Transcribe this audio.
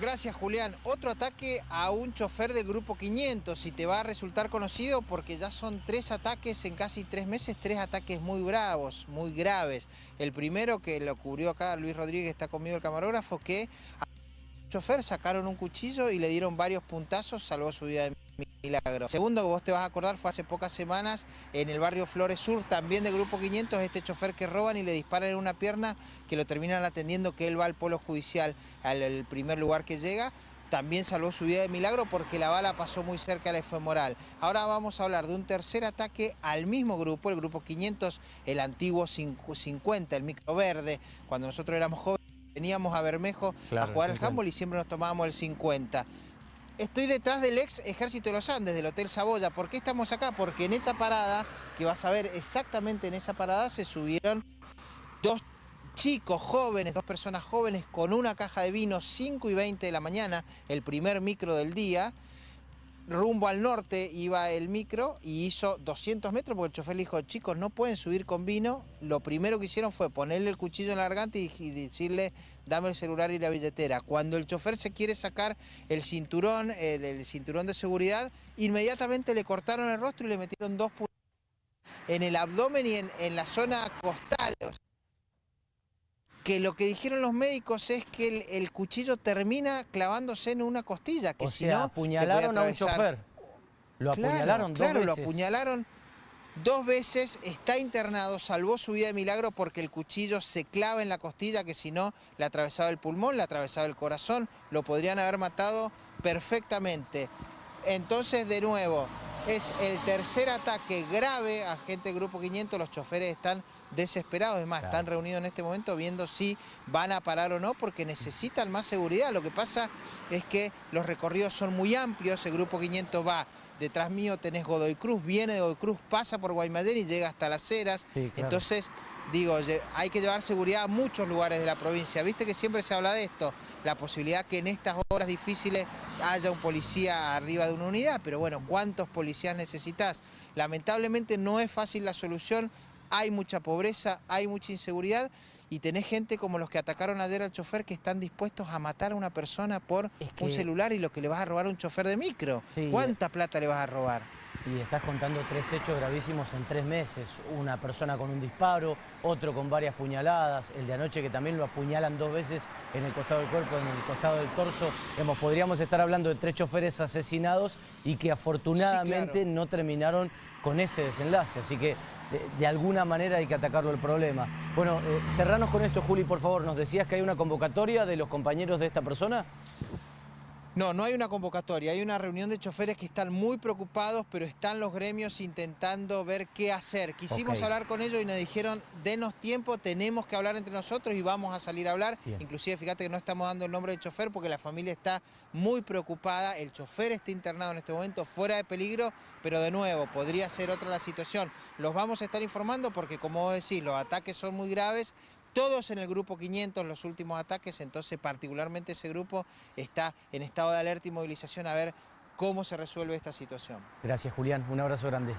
Gracias, Julián. Otro ataque a un chofer del Grupo 500 y te va a resultar conocido porque ya son tres ataques en casi tres meses, tres ataques muy bravos, muy graves. El primero que lo cubrió acá Luis Rodríguez, está conmigo el camarógrafo, que a chofer sacaron un cuchillo y le dieron varios puntazos, salvó su vida de milagro. Segundo, que vos te vas a acordar, fue hace pocas semanas en el barrio Flores Sur, también del Grupo 500, este chofer que roban y le disparan en una pierna, que lo terminan atendiendo, que él va al polo judicial, al primer lugar que llega, también salvó su vida de milagro porque la bala pasó muy cerca de la femoral. Ahora vamos a hablar de un tercer ataque al mismo grupo, el grupo 500, el antiguo 50, el micro verde, cuando nosotros éramos jóvenes veníamos a Bermejo a jugar al handball y siempre nos tomábamos el 50. Estoy detrás del ex Ejército de los Andes, del Hotel Saboya. ¿Por qué estamos acá? Porque en esa parada, que vas a ver exactamente en esa parada, se subieron dos chicos jóvenes, dos personas jóvenes con una caja de vino, 5 y 20 de la mañana, el primer micro del día, rumbo al norte iba el micro y hizo 200 metros porque el chofer le dijo, chicos, no pueden subir con vino. Lo primero que hicieron fue ponerle el cuchillo en la garganta y, decirle, dame el celular y la billetera. Cuando el chofer se quiere sacar el cinturón, eh, del cinturón de seguridad, inmediatamente le cortaron el rostro y le metieron dos en el abdomen y en, en la zona costal que lo que dijeron los médicos es que el, cuchillo termina clavándose en una costilla, que si no apuñalaron a un chofer. Lo apuñalaron dos claro, lo apuñalaron dos veces, está internado, salvó su vida de milagro porque el cuchillo se clava en la costilla, que si no le atravesaba el pulmón, le atravesaba el corazón, lo podrían haber matado perfectamente. Entonces, de nuevo, es el tercer ataque grave a gente del Grupo 500, los choferes están desesperados, es más, están reunidos en este momento viendo si van a parar o no porque necesitan más seguridad. Lo que pasa es que los recorridos son muy amplios, el Grupo 500 va detrás mío. Tenés Godoy Cruz, viene de Godoy Cruz, pasa por Guaymallén y llega hasta Las Heras. Entonces, digo, hay que llevar seguridad a muchos lugares de la provincia. Viste que siempre se habla de esto, la posibilidad que en estas horas difíciles haya un policía arriba de una unidad, pero bueno, ¿cuántos policías necesitas? Lamentablemente no es fácil la solución, hay mucha pobreza, hay mucha inseguridad y tenés gente como los que atacaron ayer al chofer que están dispuestos a matar a una persona por un celular y lo que le vas a robar a un chofer de micro. ¿Cuánta plata le vas a robar? Y estás contando tres hechos gravísimos en tres meses. Una persona con un disparo, otro con varias puñaladas, el de anoche que también lo apuñalan dos veces en el costado del cuerpo, en el costado del torso. Hemos, podríamos estar hablando de tres choferes asesinados y que afortunadamente no terminaron con ese desenlace. Así que de, alguna manera hay que atacarlo el problema. Bueno, eh, cerranos con esto, Juli, por favor. ¿Nos decías que hay una convocatoria de los compañeros de esta persona? No, no hay una convocatoria, hay una reunión de choferes que están muy preocupados, pero están los gremios intentando ver qué hacer. Quisimos hablar con ellos y nos dijeron, denos tiempo, tenemos que hablar entre nosotros y vamos a salir a hablar. Inclusive, fíjate que no estamos dando el nombre del chofer porque la familia está muy preocupada. El chofer está internado en este momento, fuera de peligro, pero de nuevo, podría ser otra la situación. Los vamos a estar informando porque, como vos decís, los ataques son muy graves, todos en el grupo 500 los últimos ataques, entonces particularmente ese grupo está en estado de alerta y movilización a ver cómo se resuelve esta situación. Gracias Julián, un abrazo grande.